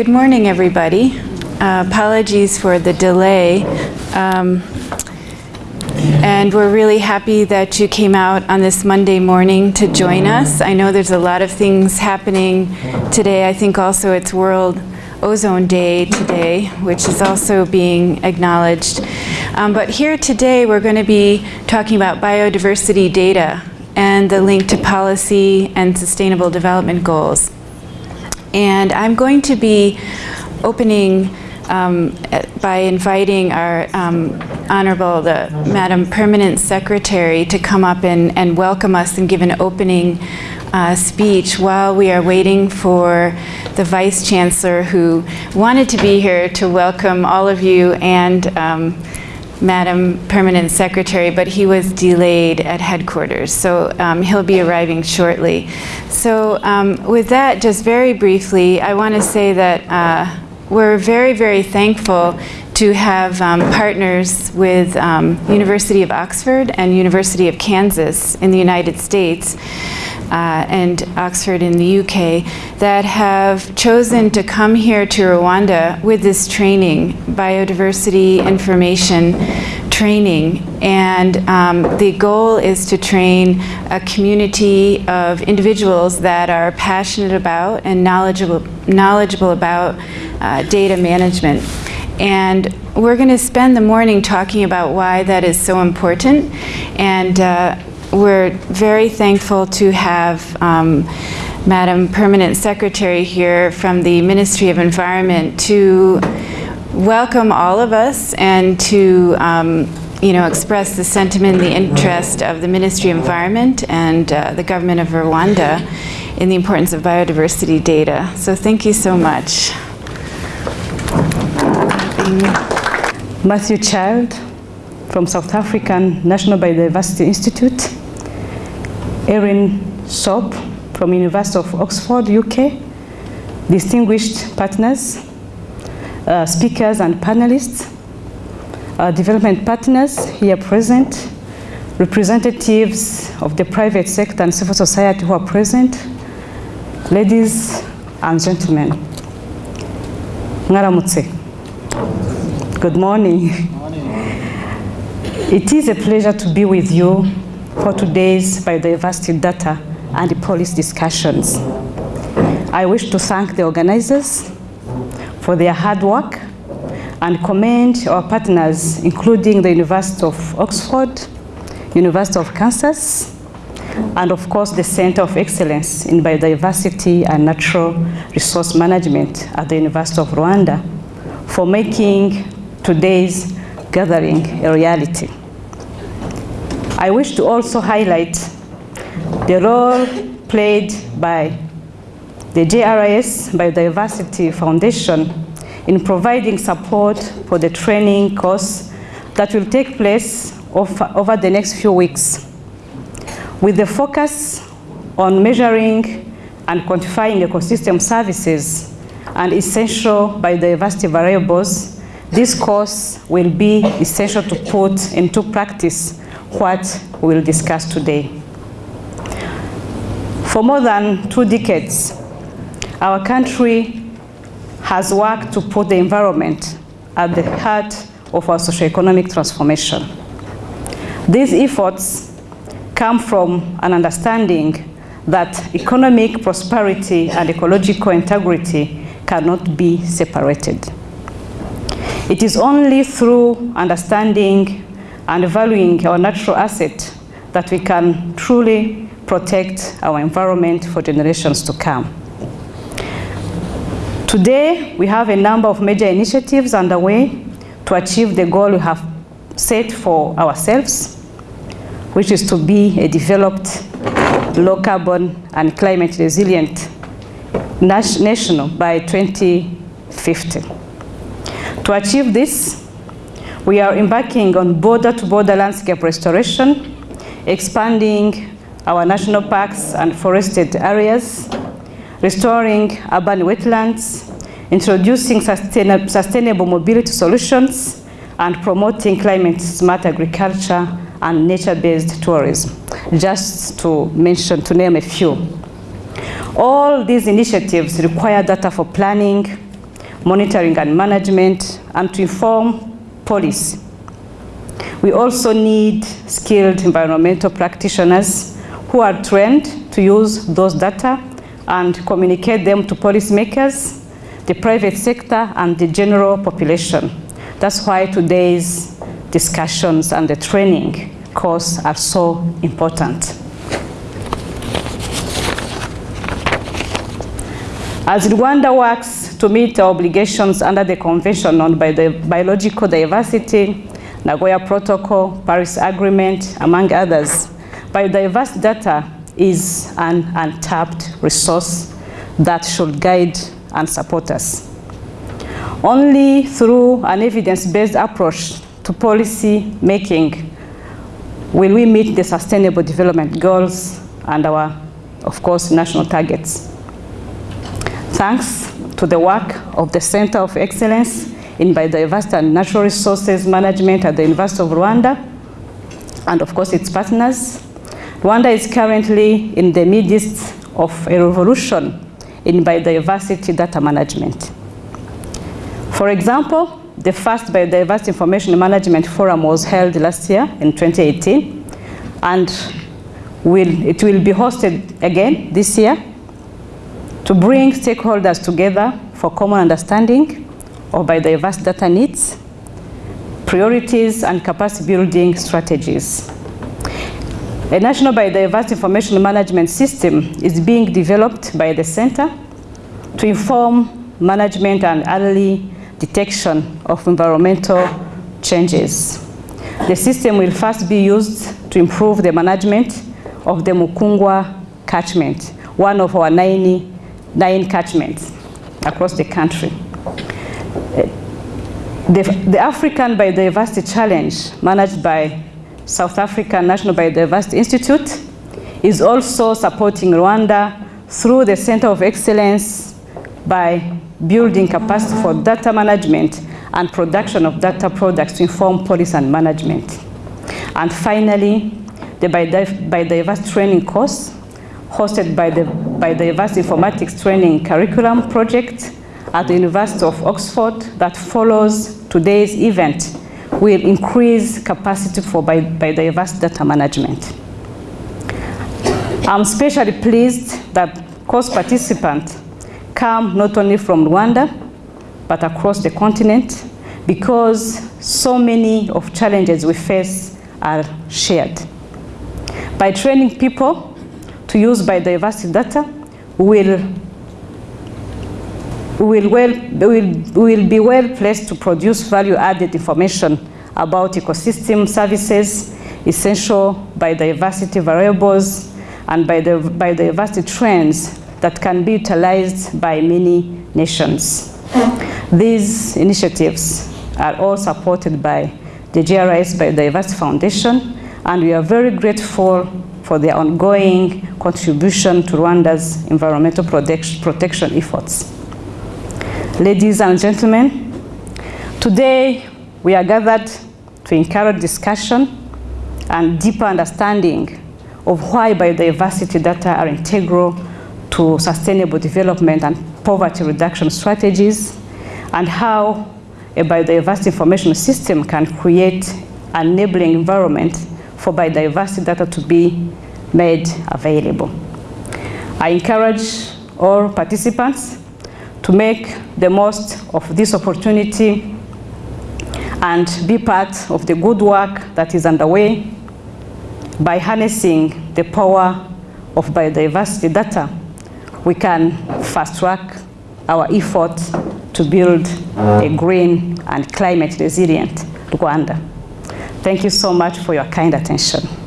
good morning, everybody. Uh, apologies for the delay. Um, and we're really happy that you came out on this Monday morning to join us. I know there's a lot of things happening today. I think also it's World Ozone Day today, which is also being acknowledged. Um, but here today, we're going to be talking about biodiversity data and the link to policy and sustainable development goals. And I'm going to be opening um, by inviting our um, Honorable, the Madam Permanent Secretary to come up and, and welcome us and give an opening uh, speech while we are waiting for the Vice Chancellor who wanted to be here to welcome all of you and um, Madam Permanent Secretary, but he was delayed at headquarters, so um, he'll be arriving shortly. So um, with that, just very briefly, I want to say that uh, we're very, very thankful to have um, partners with um, University of Oxford and University of Kansas in the United States uh, and Oxford in the UK that have chosen to come here to Rwanda with this training, biodiversity information training. And um, the goal is to train a community of individuals that are passionate about and knowledgeable, knowledgeable about uh, data management. And we're going to spend the morning talking about why that is so important. And uh, we're very thankful to have um, Madam Permanent Secretary here from the Ministry of Environment to welcome all of us and to um, you know, express the sentiment and the interest of the Ministry of Environment and uh, the government of Rwanda in the importance of biodiversity data. So thank you so much. Matthew Child from South African National Biodiversity Institute. Erin Shop from University of Oxford, UK, distinguished partners, uh, speakers and panelists, uh, development partners here present, representatives of the private sector and civil society who are present, ladies and gentlemen. Ngaramutse. Good morning. morning. It is a pleasure to be with you for today's biodiversity data and policy discussions. I wish to thank the organizers for their hard work and commend our partners, including the University of Oxford, University of Kansas, and of course the Center of Excellence in Biodiversity and Natural Resource Management at the University of Rwanda for making today's gathering a reality. I wish to also highlight the role played by the JRS Biodiversity Foundation in providing support for the training course that will take place over the next few weeks. With the focus on measuring and quantifying ecosystem services and essential biodiversity variables, this course will be essential to put into practice what we will discuss today. For more than two decades, our country has worked to put the environment at the heart of our socioeconomic transformation. These efforts come from an understanding that economic prosperity and ecological integrity cannot be separated. It is only through understanding and valuing our natural asset that we can truly protect our environment for generations to come. Today, we have a number of major initiatives underway to achieve the goal we have set for ourselves, which is to be a developed, low carbon and climate resilient nation by 2050. To achieve this, we are embarking on border-to-border -border landscape restoration, expanding our national parks and forested areas, restoring urban wetlands, introducing sustain sustainable mobility solutions, and promoting climate-smart agriculture and nature-based tourism, just to mention, to name a few. All these initiatives require data for planning, monitoring and management, and to inform policy. We also need skilled environmental practitioners who are trained to use those data and communicate them to policymakers, the private sector, and the general population. That's why today's discussions and the training course are so important. As Rwanda works to meet our obligations under the Convention on Biological Diversity, Nagoya Protocol, Paris Agreement, among others, biodiverse data is an untapped resource that should guide and support us. Only through an evidence-based approach to policy making will we meet the sustainable development goals and our, of course, national targets. Thanks to the work of the Center of Excellence in Biodiversity and Natural Resources Management at the University of Rwanda, and of course its partners, Rwanda is currently in the midst of a revolution in biodiversity data management. For example, the first Biodiversity Information Management Forum was held last year in 2018, and will, it will be hosted again this year to bring stakeholders together for common understanding of biodiverse data needs, priorities, and capacity building strategies. A national biodiversity information management system is being developed by the center to inform management and early detection of environmental changes. The system will first be used to improve the management of the Mukungwa catchment, one of our 90 nine catchments across the country. Uh, the, the African Biodiversity Challenge, managed by South African National Biodiversity Institute, is also supporting Rwanda through the Center of Excellence by building capacity for data management and production of data products to inform policy and management. And finally, the biodiversity training course hosted by the Biodiversity Informatics Training Curriculum Project at the University of Oxford that follows today's event will increase capacity for biodiversity data management. I'm especially pleased that course participants come not only from Rwanda, but across the continent, because so many of challenges we face are shared. By training people to use biodiversity data will will, well, will, will be well placed to produce value-added information about ecosystem services, essential biodiversity variables, and biodiversity trends that can be utilized by many nations. These initiatives are all supported by the JRS Biodiversity Foundation, and we are very grateful for their ongoing contribution to Rwanda's environmental protection efforts. Ladies and gentlemen, today we are gathered to encourage discussion and deeper understanding of why biodiversity data are integral to sustainable development and poverty reduction strategies, and how a biodiversity information system can create an enabling environment for biodiversity data to be made available. I encourage all participants to make the most of this opportunity and be part of the good work that is underway by harnessing the power of biodiversity data, we can fast track our effort to build a green and climate resilient Rwanda. Thank you so much for your kind attention.